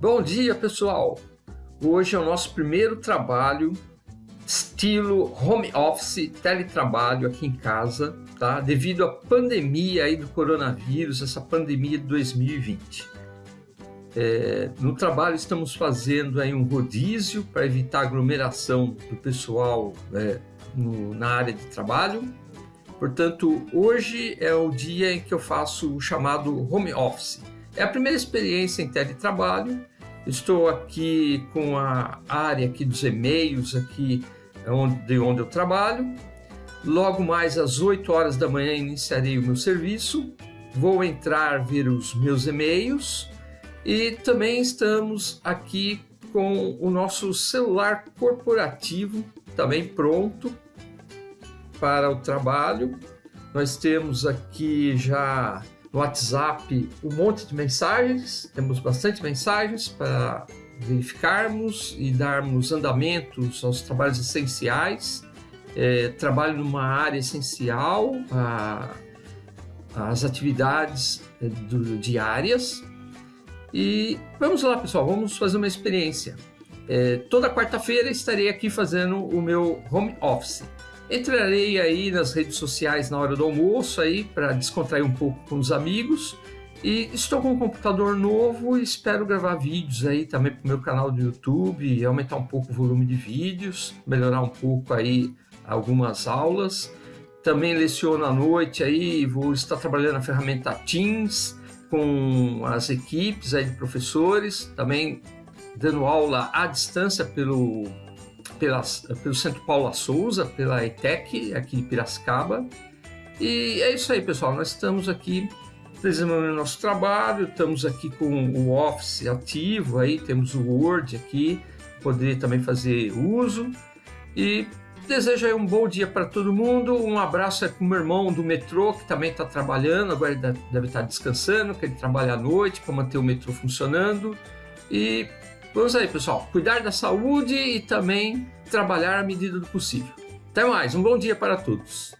Bom dia, pessoal! Hoje é o nosso primeiro trabalho estilo home office, teletrabalho aqui em casa, tá? Devido à pandemia aí do coronavírus, essa pandemia de 2020. É, no trabalho estamos fazendo aí um rodízio para evitar aglomeração do pessoal é, no, na área de trabalho. Portanto, hoje é o dia em que eu faço o chamado home office. É a primeira experiência em teletrabalho. Estou aqui com a área aqui dos e-mails, aqui de onde eu trabalho. Logo mais às 8 horas da manhã iniciarei o meu serviço. Vou entrar ver os meus e-mails e também estamos aqui com o nosso celular corporativo também pronto para o trabalho. Nós temos aqui já no WhatsApp um monte de mensagens, temos bastante mensagens para verificarmos e darmos andamentos aos trabalhos essenciais. É, trabalho numa área essencial, a, as atividades é, do, diárias. E vamos lá, pessoal, vamos fazer uma experiência. É, toda quarta-feira estarei aqui fazendo o meu home office. Entrarei aí nas redes sociais na hora do almoço aí para descontrair um pouco com os amigos. E estou com um computador novo e espero gravar vídeos aí também para o meu canal do YouTube, aumentar um pouco o volume de vídeos, melhorar um pouco aí algumas aulas. Também leciono à noite aí, vou estar trabalhando na ferramenta Teams com as equipes aí de professores, também dando aula à distância pelo pela, pelo Centro Paula Souza, pela ETEC, aqui de Piracicaba. E é isso aí, pessoal. Nós estamos aqui desenvolvendo nosso trabalho, estamos aqui com o Office ativo, aí temos o Word aqui, poder também fazer uso. E desejo aí um bom dia para todo mundo. Um abraço para o meu irmão do metrô, que também está trabalhando, agora deve estar descansando, que ele trabalha à noite para manter o metrô funcionando. E Vamos aí, pessoal. Cuidar da saúde e também trabalhar à medida do possível. Até mais. Um bom dia para todos.